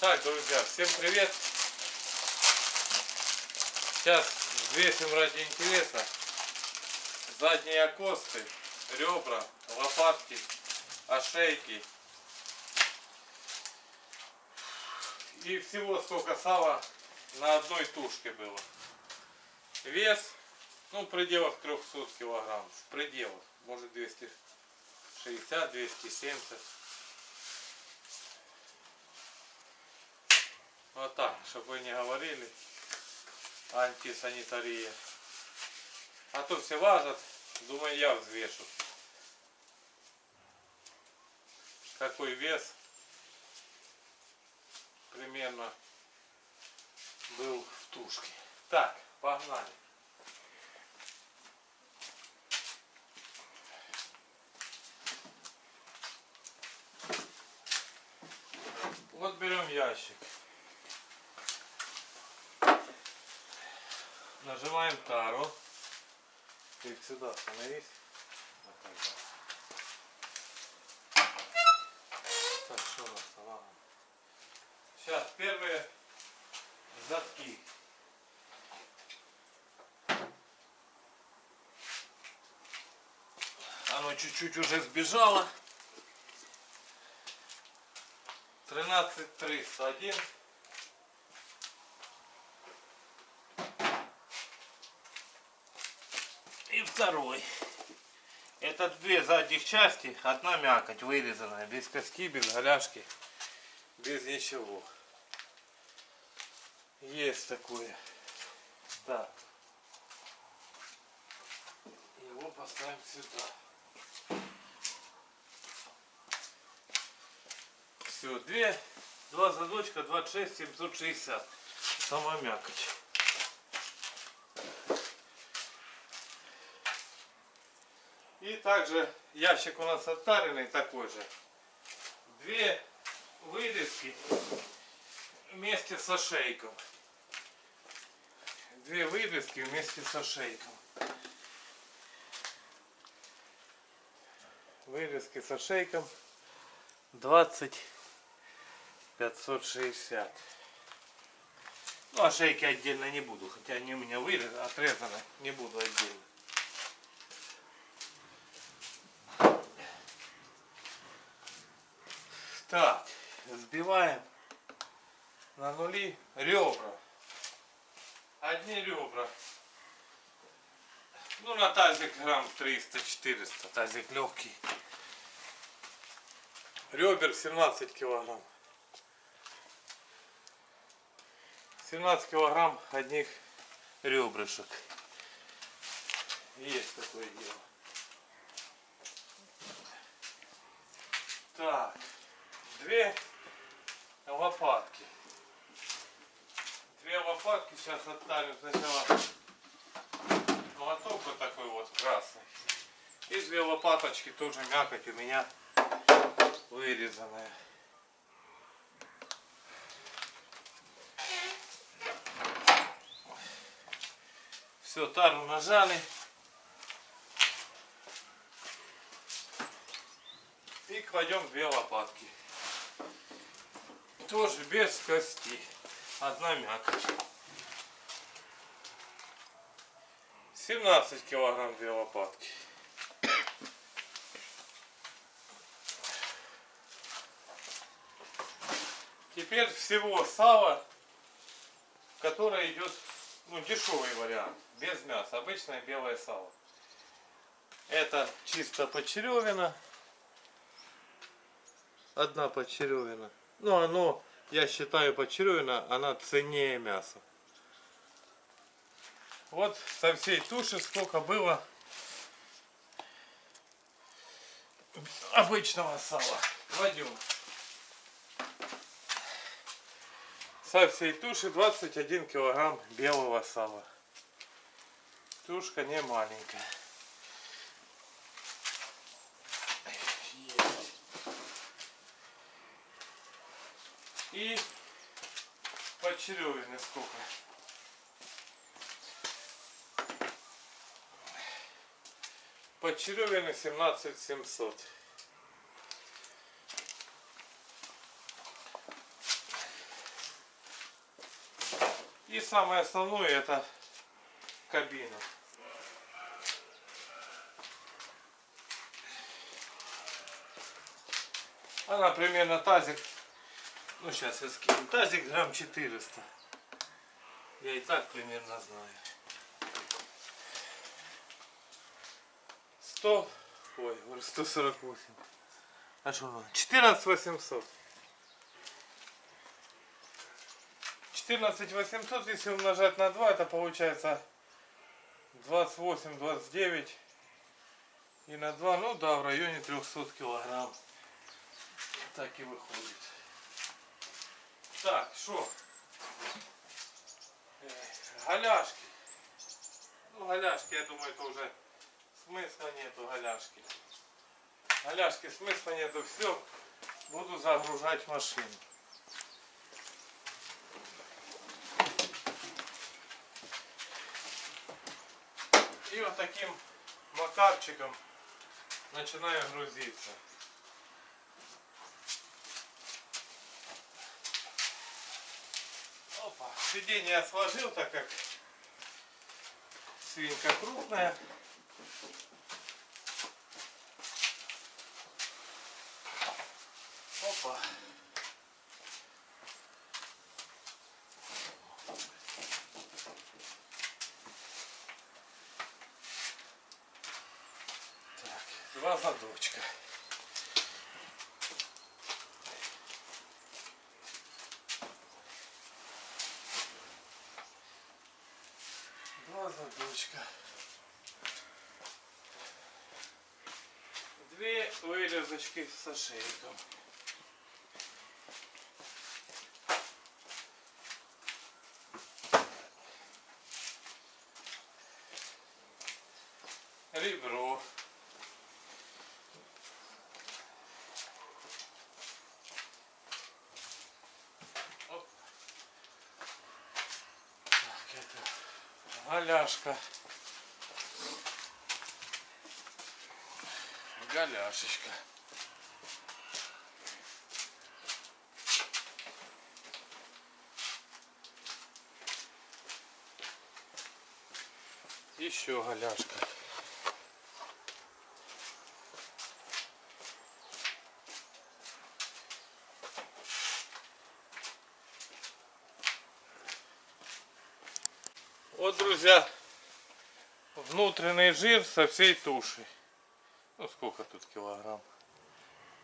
Так, друзья, всем привет! Сейчас взвесим ради интереса задние окосты, ребра, лопатки, ошейки. И всего сколько сала на одной тушке было. Вес, ну, в пределах 300 килограмм. В пределах. Может 260, Вот так, чтобы вы не говорили. Антисанитария. А то все важат. Думаю, я взвешу. Какой вес примерно был в тушке. Так, погнали. Вот берем ящик. Нажимаем тару. Ты сюда становись. Вот так, да. Так, что у нас там? Сейчас первые задки. Оно чуть-чуть уже сбежало. 13 301 и второй. Это две задних части одна мякоть вырезанная без коски без голяшки без ничего. Есть такое. Так. Его поставим сюда. Все две два задочка 26 760 сама мякоть И также ящик у нас оттаренный такой же. Две вырезки вместе со шейком. Две вырезки вместе со шейком. Вырезки со шейком 20 560. Ну а шейки отдельно не буду, хотя они у меня вырезаны, отрезаны, не буду отдельно. Так, сбиваем на нули ребра. Одни ребра. Ну, на тазик грамм 300-400, тазик легкий. Ребер 17 килограмм. 17 килограмм одних ребрышек. Есть такое дело. Так две лопатки. Две лопатки сейчас оттарим сначала молоток вот такой вот красный. И две лопаточки тоже мякоть у меня вырезанная. Все, тару нажали. И кладем две лопатки тоже без кости. Одна мякоть. 17 килограмм две лопатки. Теперь всего сало, которое идет, ну, дешевый вариант, без мяса, обычное белое сало. Это чисто почеревина. Одна почеревина. Ну, оно, я считаю, почеревина, она ценнее мяса. Вот со всей туши сколько было обычного сала. Кладем. Со всей туши 21 килограмм белого сала. Тушка не маленькая. И почеревины сколько. Почеревины 17 700. И самое основное это кабина. Она примерно тазик, ну сейчас я скину, тазик грамм 400. Я и так примерно знаю. 100, ой, говорю, 148. А что она? 14 800. 14 800, если умножать на 2, это получается 28, 29. И на 2, ну да, в районе 300 килограмм. Так и выходит. Так, что? Голяшки. Ну, голяшки, я думаю, это уже смысла нету голяшки. Голяшки смысла нету. Все, буду загружать машину. И вот таким макарчиком начинаю грузиться. Опа. Сиденье я сложил, так как свинка крупная. Опа. Так, два задочка. Два задочка. Две вылезочки с ошейком. Ребро. Оп. Так, это голяшка. Голяшечка. Еще голяшка. Вот, друзья, внутренний жир со всей туши. Ну, сколько тут килограмм?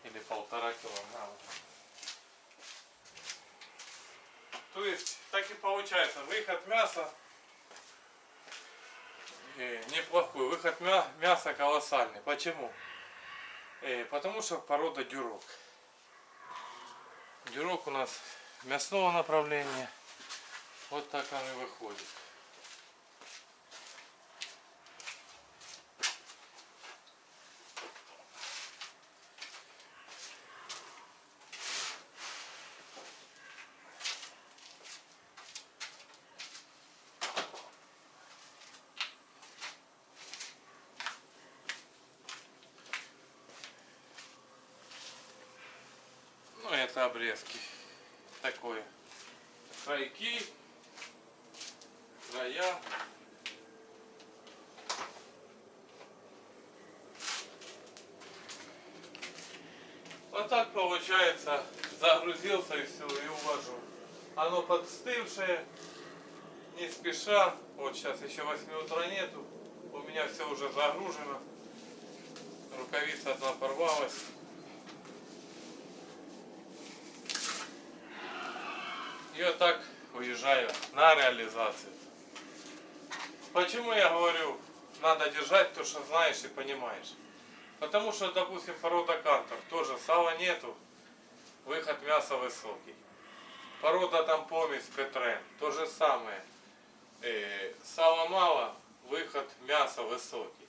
Или полтора килограмма. То есть, так и получается, выход мяса э, неплохой. Выход мя- мяса колоссальный. Почему? Э, потому что порода дюрок. Дюрок у нас мясного направления. Вот так он и выходит. Ну, это обрезки. Такое. Крайки. Края. Вот так получается. Загрузился и все, и увожу. Оно подстывшее. Не спеша. Вот сейчас еще 8 утра нету. У меня все уже загружено. Рукавица одна порвалась. И вот так уезжаю на реализацию. Почему я говорю, надо держать то, что знаешь и понимаешь? Потому что, допустим, порода картер, тоже сала нету, выход мяса высокий. Порода там помесь Петрен, то же самое. Э, сала мало, выход мяса высокий.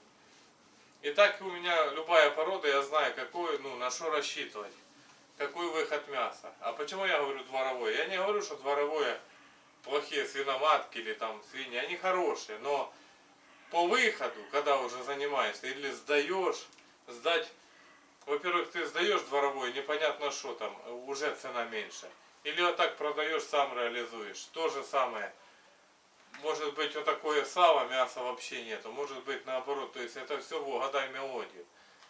И так у меня любая порода, я знаю, какую, ну, на что рассчитывать какой выход мяса. А почему я говорю дворовой? Я не говорю, что дворовое плохие свиноматки или там свиньи, они хорошие, но по выходу, когда уже занимаешься или сдаешь, сдать, во-первых, ты сдаешь дворовой, непонятно что там, уже цена меньше. Или вот так продаешь, сам реализуешь. То же самое может быть вот такое сало, мяса вообще нету, может быть наоборот, то есть это все угадай мелодию.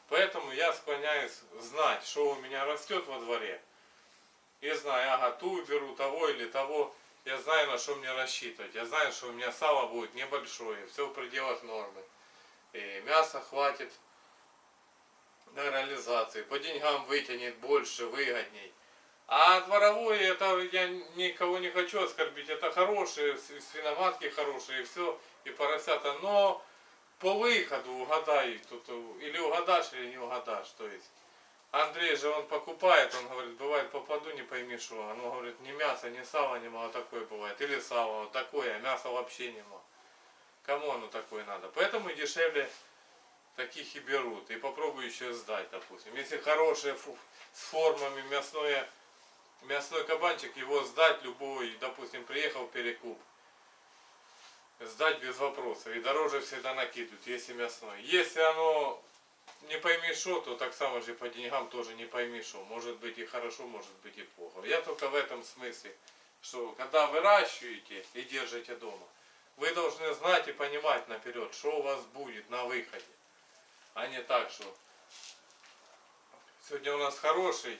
Поэтому я склоняюсь знать, что у меня растет во дворе. И знаю, ага, ту беру, того или того. Я знаю, на что мне рассчитывать. Я знаю, что у меня сало будет небольшое, все в пределах нормы. И мяса хватит на реализации. По деньгам вытянет больше, выгодней. А дворовое, это я никого не хочу оскорбить. Это хорошие, свиноматки хорошие, и все, и поросята. Но по выходу угадай, э, или угадашь, или не угадашь. То есть Андрей же он покупает, он говорит, бывает попаду, не пойми что. Он говорит, ни мяса, ни сала нема, а такое бывает. Или сало, вот такое, а мяса вообще нема. Кому оно такое надо? Поэтому дешевле таких и берут. И попробую еще сдать, допустим. Если хорошие фу- с формами мясное, мясной кабанчик, его сдать любой, допустим, приехал перекуп. Сдать без вопросов. И дороже всегда накидывают, если мясной. Если оно не пойми что, то так само же по деньгам тоже не пойми что. Может быть и хорошо, может быть и плохо. Я только в этом смысле, что когда выращиваете и держите дома, вы должны знать и понимать наперед, что у вас будет на выходе. А не так, что сегодня у нас хороший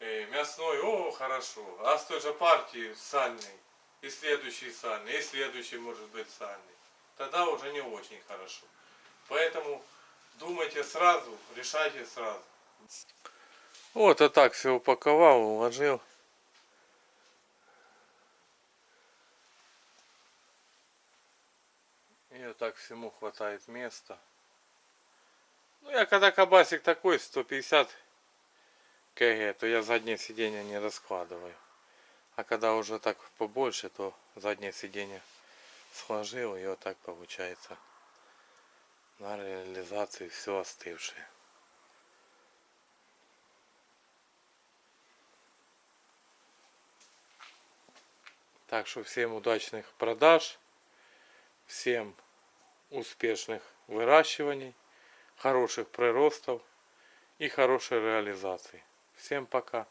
э, мясной, о, хорошо. А с той же партии сальный. И следующий сальный, и следующий может быть сальный. Тогда уже не очень хорошо. Поэтому думайте сразу, решайте сразу. Вот, а так все упаковал, уложил. И так всему хватает места. Ну, я когда кабасик такой, 150 кг, то я заднее сиденье не раскладываю. А когда уже так побольше, то заднее сиденье сложил, и вот так получается на реализации все остывшее. Так что всем удачных продаж, всем успешных выращиваний, хороших приростов и хорошей реализации. Всем пока.